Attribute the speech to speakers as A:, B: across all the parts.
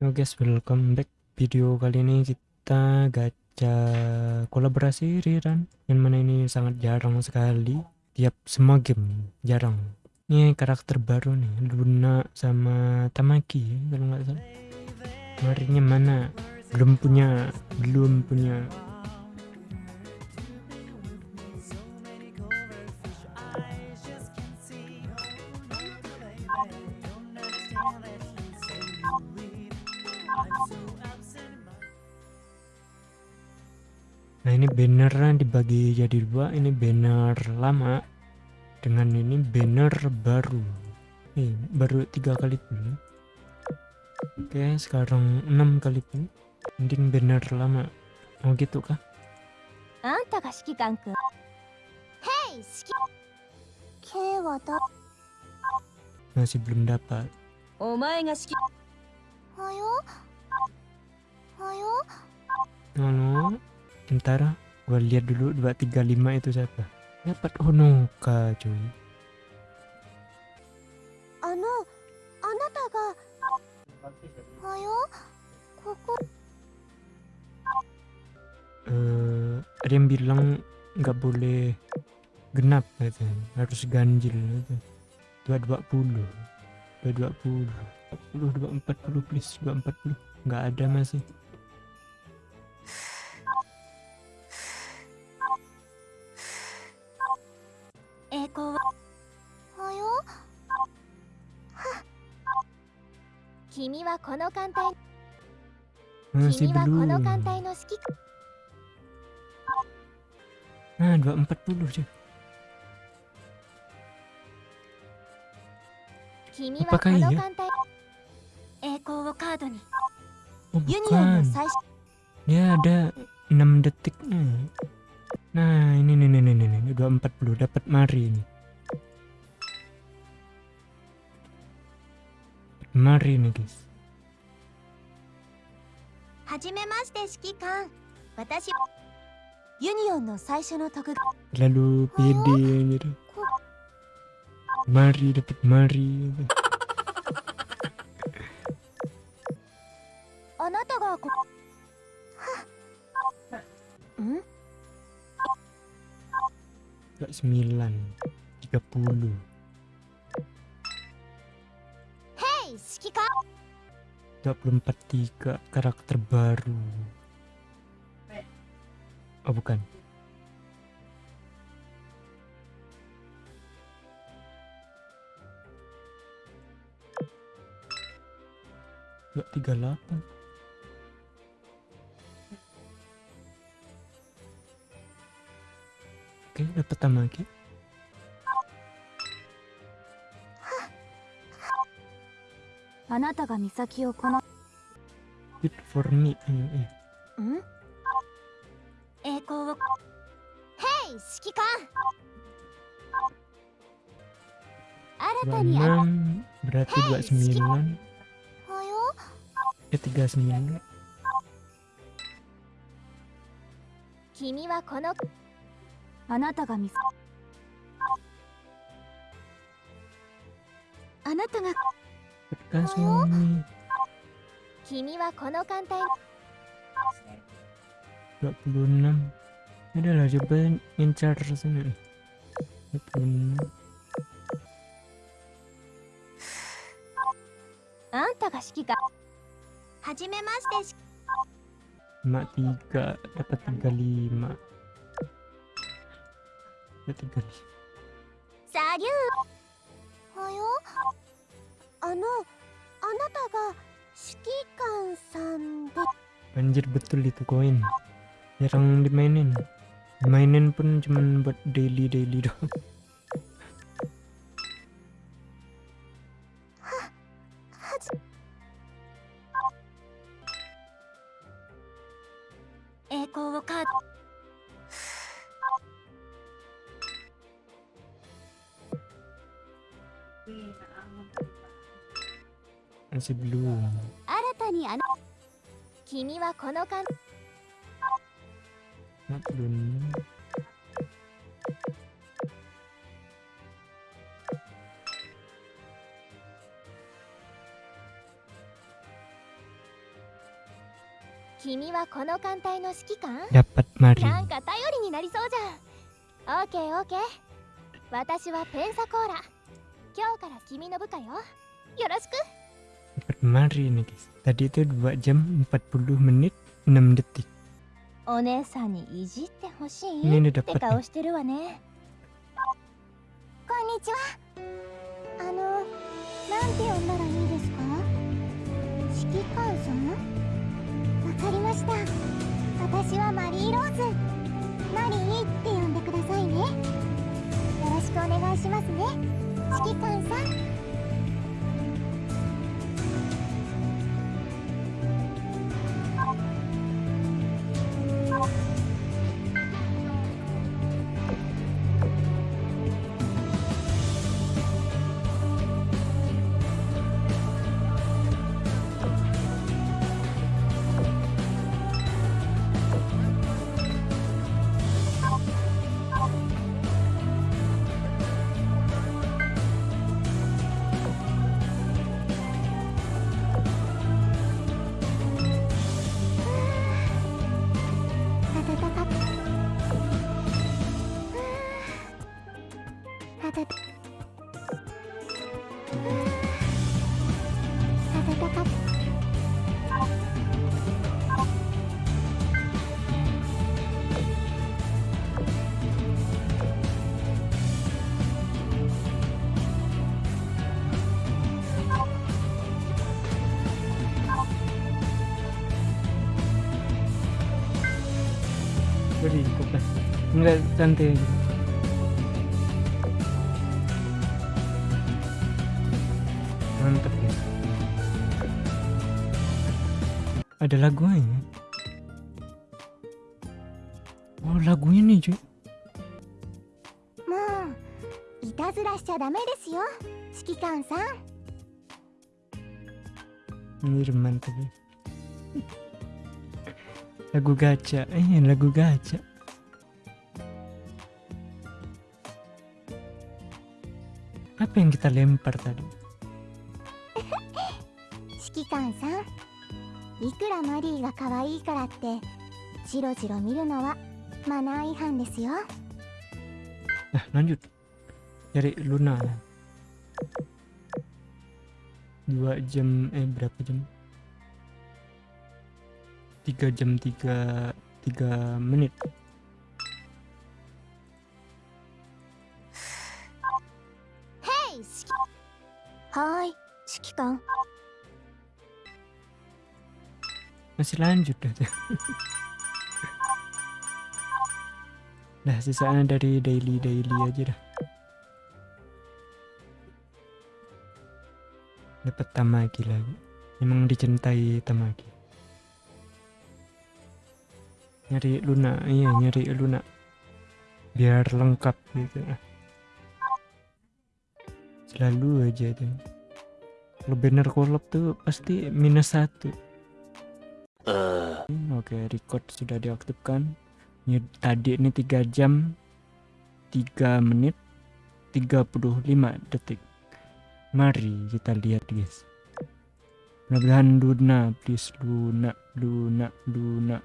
A: Halo guys, welcome back. Video kali ini kita gacha kolaborasi Riran yang mana ini sangat jarang sekali. Tiap semua game jarang. Ini karakter baru nih, Luna sama Tamaki kalau nggak salah. Marinya mana? Belum punya, belum punya. Nah ini bannernya dibagi jadi dua, ini banner lama dengan ini banner baru. Eh, baru tiga kali pun. Oke, sekarang enam kali pun. Mending banner lama. Mau gitu kah?
B: Anta ga shikikan-kun. Hey, shiki... Wa.
A: Masih belum dapat.
B: Omae ga shiki... Ayo, Ayo. Anu,
A: Nono, bentar. Gua lihat dulu 235 itu siapa. Dapat oh, Honoka, cuy.
B: Ano, anata ga Ayo, koko.
A: Eh, ada yang bilang nggak boleh genap gitu. harus ganjil gitu. 220 220 40 240 please 240 nggak ada masih
B: この艦隊
A: masih
B: 君はこの
A: belum
B: 艦隊の指揮官
A: nah 240 cuy
B: 君はこ
A: Apakah
B: の
A: iya?
B: 艦隊栄光をカードに
A: oh
B: ユニオンの
A: bukan
B: 最初
A: dia ada 6 detik nih. nah ini nih nih nih nih nih 240 dapat mari ini mari nih guys
B: して指揮官私ユニオンの最初の特
A: Lalu pede anjir. Mari dapat mari.
B: あなたがこはん
A: 9 30.
B: ヘイ指揮官
A: 24 3 karakter baru. Oh bukan. Enggak 38. Oke, dapat tamaki.
B: あなたが美咲をこの
A: Good for me. Eh, eh.
B: ん？栄光を。ヘイ指揮官。新たにあ
A: 26 berarti 29
B: はよ
A: eh 39
B: 君はこのあなたが美咲あなたが
A: Bekas suami
B: 君はこの艦隊
A: 26 Udah lah coba ngincar sana nih 26
B: あんたが指揮官はじめまして
A: Mak 3 dapat 35 dapat 35
B: サリュー
A: Anjir betul itu koin. Jarang dimainin. Dimainin pun cuman buat daily-daily doang
B: はじ栄光をカード
A: Masih belum
B: 新たにあな君はこの艦
A: Mak belum
B: 君はこの艦隊の指揮官
A: dapat Mari
B: なんか頼りになりそうじゃん。オーケーオーケー。私はペンサコーラ。今日から君の部下よ。よろしく。
A: Dapat Mari nih guys. Tadi itu 2 jam 40 menit 6 detik.
B: お姉さんにいじってほしいっ.してるわねこんにちはあのなんて呼んだらいいですか指揮官さんわかりました私はマリーローズマリーって呼んでくださいねよろしくお願いしますね指揮官さん Jadi,
A: kok dah. Enggak cantik. ada lagunya. Oh lagunya nih cuy. Anjir mantap tapi. Lagu gacha, eh lagu gacha. Apa yang kita lempar tadi?
B: Shikikan-san, いくらマリーが可愛いからってジロジロ見るのはマナー違反ですよ。
A: あ何言うとやれルナ2な間えっ
B: 何時間ブラ間3時間3
A: 時間3時ム、ティカ、ティカ3ネ間3 Masih lanjut dah. Nah sisanya dari daily-daily aja dah. Dapat Tamagi lagi. Memang dicintai Tamagi Nyari Luna, iya nyari Luna. Biar lengkap gitu. Selalu aja tuh Kalau banner collab tuh pasti minus satu Oke, okay, record sudah diaktifkan. Ini, tadi ini 3 jam 3 menit 35 detik. Mari kita lihat, guys. Mudah-mudahan Luna, please Luna, Luna, Luna.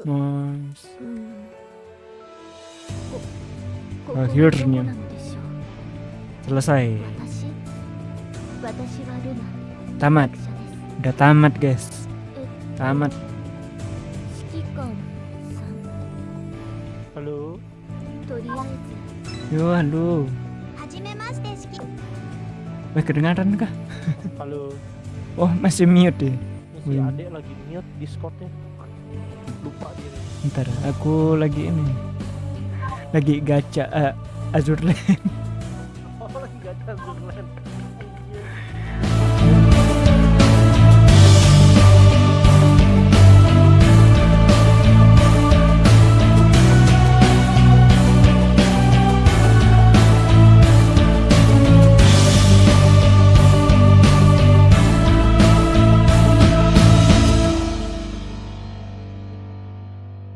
A: Nice.
B: Akhirnya
A: selesai. Tamat. Udah tamat, guys. Tamat. Halo. Yo, halo. Wah, kedengaran kah?
C: Halo.
A: Oh, masih mute deh.
C: Masih
A: hmm.
C: adik lagi mute Discordnya. Lupa dia.
A: Ntar, aku lagi ini. Lagi gacha eh, uh, Azur
C: oh, lagi gacha Azur